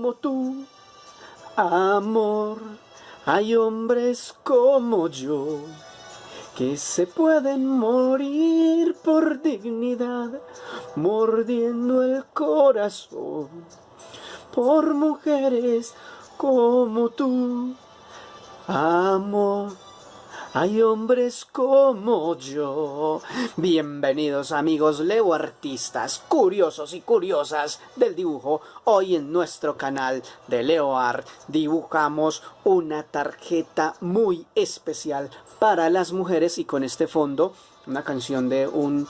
como tú, amor, hay hombres como yo que se pueden morir por dignidad, mordiendo el corazón por mujeres como tú. Amor, hay hombres como yo. Bienvenidos amigos Leo artistas, curiosos y curiosas del dibujo. Hoy en nuestro canal de Leo Art dibujamos una tarjeta muy especial para las mujeres y con este fondo una canción de un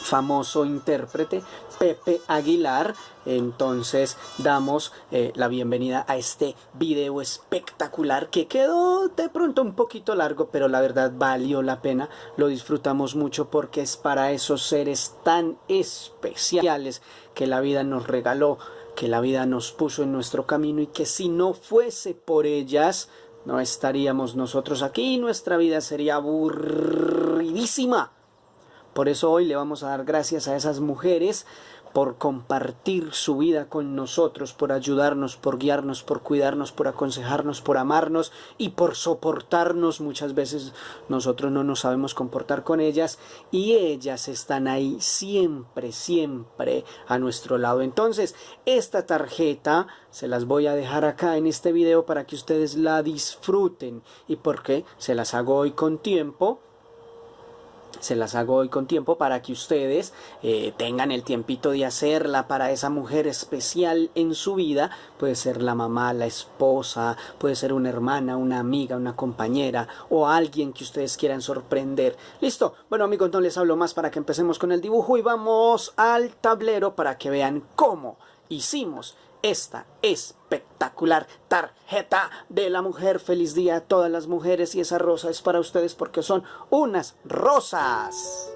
famoso intérprete Pepe Aguilar. Entonces damos eh, la bienvenida a este video espectacular que quedó de pronto un poquito largo pero la verdad valió la pena. Lo disfrutamos mucho porque es para esos seres tan especiales que la vida nos regaló que la vida nos puso en nuestro camino y que si no fuese por ellas no estaríamos nosotros aquí, nuestra vida sería aburridísima. Por eso hoy le vamos a dar gracias a esas mujeres por compartir su vida con nosotros, por ayudarnos, por guiarnos, por cuidarnos, por aconsejarnos, por amarnos y por soportarnos. Muchas veces nosotros no nos sabemos comportar con ellas y ellas están ahí siempre, siempre a nuestro lado. Entonces, esta tarjeta se las voy a dejar acá en este video para que ustedes la disfruten y porque se las hago hoy con tiempo se las hago hoy con tiempo para que ustedes eh, tengan el tiempito de hacerla para esa mujer especial en su vida. Puede ser la mamá, la esposa, puede ser una hermana, una amiga, una compañera o alguien que ustedes quieran sorprender. ¿Listo? Bueno amigos, no les hablo más para que empecemos con el dibujo y vamos al tablero para que vean cómo hicimos esta espectacular tarjeta de la mujer. Feliz día a todas las mujeres y esa rosa es para ustedes porque son unas rosas.